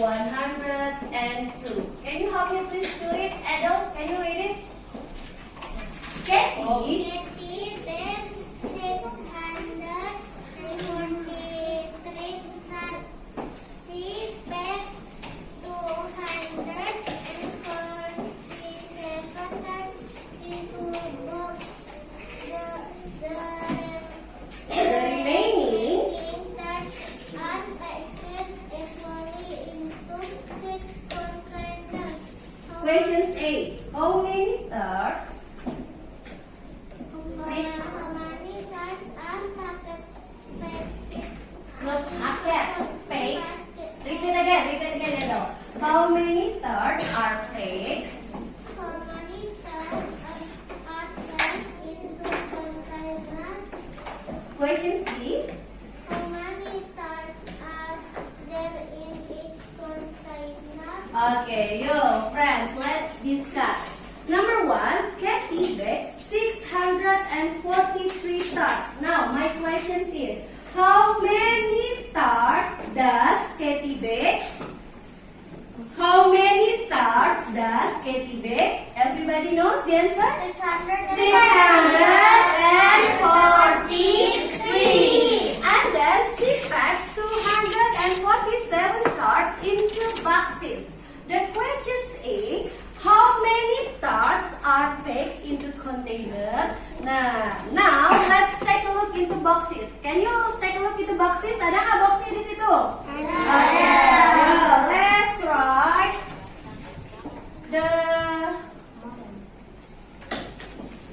102. Can you help me please do it? Adult, can you read it? Can okay. How many thirds are played?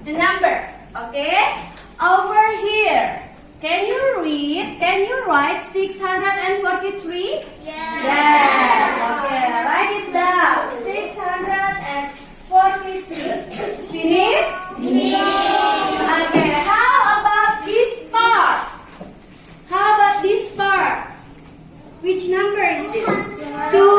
the number. Okay? Over here. Can you read? Can you write 643? Yes. yes. Okay, write it down. 643. Finish? Finish. Okay, how about this part? How about this part? Which number is this? Oh Two.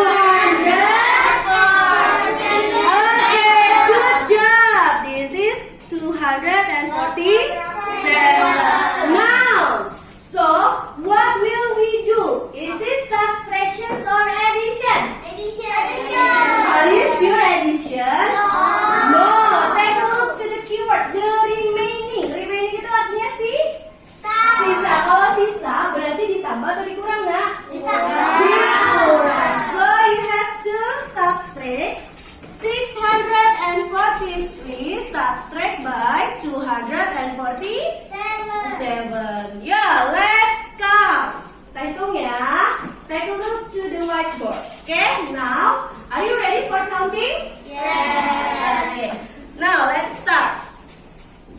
Take a look to the whiteboard. Okay, now, are you ready for counting? Yes. Okay. Now, let's start.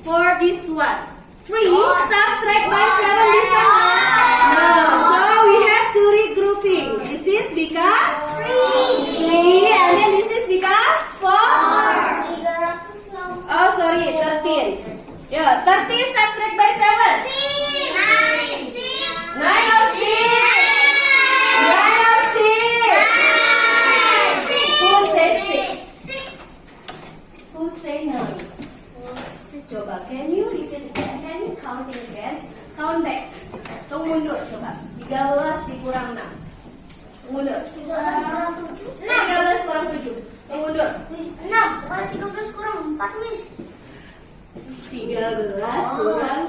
For this one, 3 subtract by 7 is No, so we have to regrouping. This is become 3. 3 and then this is become 4. Oh, sorry, 13. Yeah, 13 subtract by 7. Three. 13 dikurang 6 Mundur 6 13 kurang 7 Mundur 6 13 kurang 4 mis 13 kurang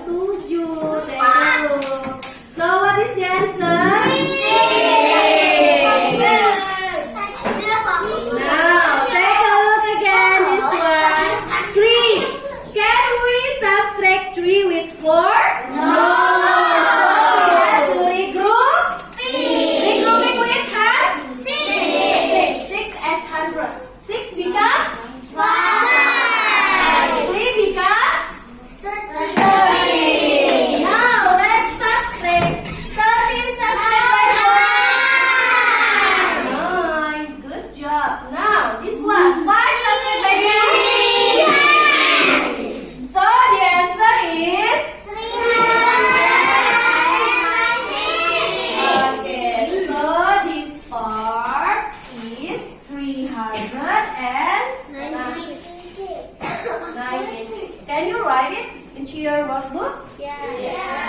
Can you write it into your workbook? Yeah. yeah.